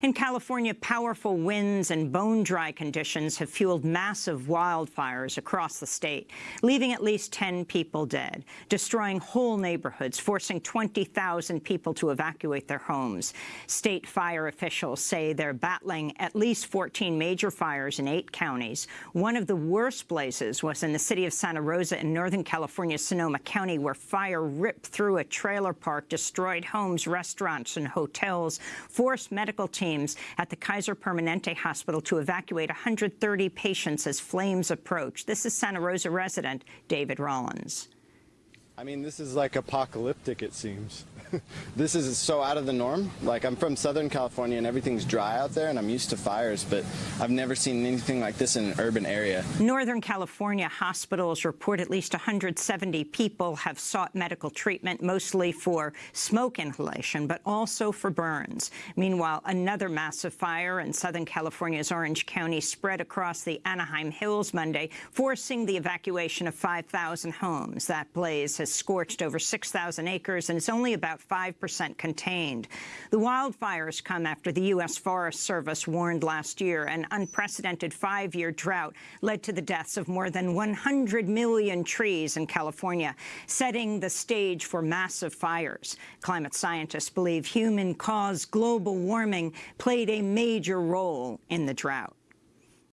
In California, powerful winds and bone-dry conditions have fueled massive wildfires across the state, leaving at least 10 people dead, destroying whole neighborhoods, forcing 20,000 people to evacuate their homes. State fire officials say they're battling at least 14 major fires in eight counties. One of the worst blazes was in the city of Santa Rosa in Northern California's Sonoma County, where fire ripped through a trailer park, destroyed homes, restaurants, and hotels, forced medical teams teams at the Kaiser Permanente Hospital to evacuate 130 patients as flames approach. This is Santa Rosa resident David Rollins. I mean, this is like apocalyptic, it seems. this is so out of the norm. Like, I'm from Southern California and everything's dry out there, and I'm used to fires, but I've never seen anything like this in an urban area. Northern California hospitals report at least 170 people have sought medical treatment, mostly for smoke inhalation, but also for burns. Meanwhile, another massive fire in Southern California's Orange County spread across the Anaheim Hills Monday, forcing the evacuation of 5,000 homes. That blaze has scorched over 6,000 acres and is only about 5% contained. The wildfires come after the U.S. Forest Service warned last year an unprecedented five-year drought led to the deaths of more than 100 million trees in California, setting the stage for massive fires. Climate scientists believe human-caused global warming played a major role in the drought.